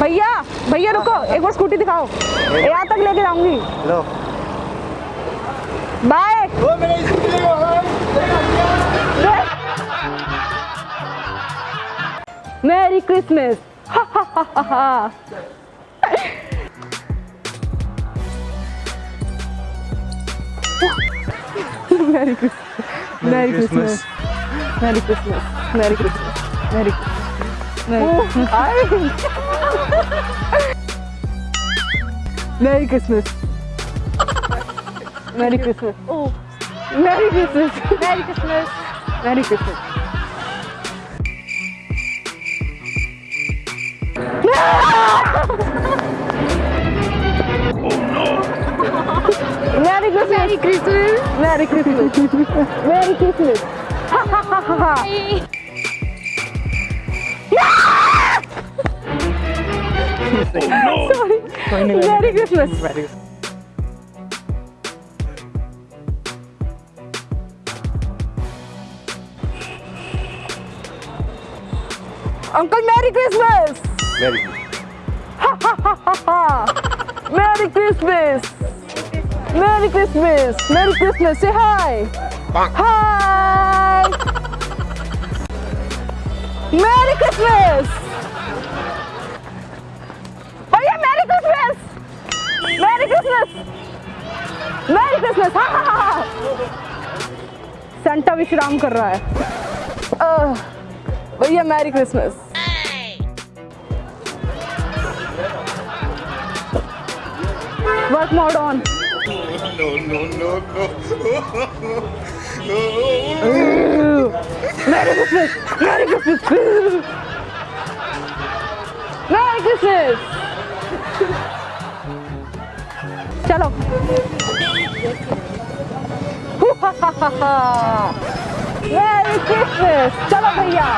भैया भैया रुको एक बार स्कूटी दिखाओ। यहाँ तक लेके जाऊँगी। लो। बाय मेरा scooty merry Christmas merry Christmas merry Christmas merry Christmas merry Christmas Nee. Oh. Merry Christmas. Merry Christmas. Oh. Merry Christmas. Merry Christmas. Merry Christmas. Merry Christmas! Merry Christmas! Merry Christmas! Merry Christmas! Merry Christmas. Ha oh, ha. Sorry. Merry Christmas. Uncle, Merry Christmas. मेरी Merry Christmas. Merry Christmas. Merry Christmas. Say hi. Hi. Merry Merry Christmas. Merry Christmas. हा हा हा Santa विश्राम कर रहा है भैया merry Christmas work mode on no no no no merry Christmas merry Christmas merry Christmas चलो। वेरी क्रिसमस चलो भैया।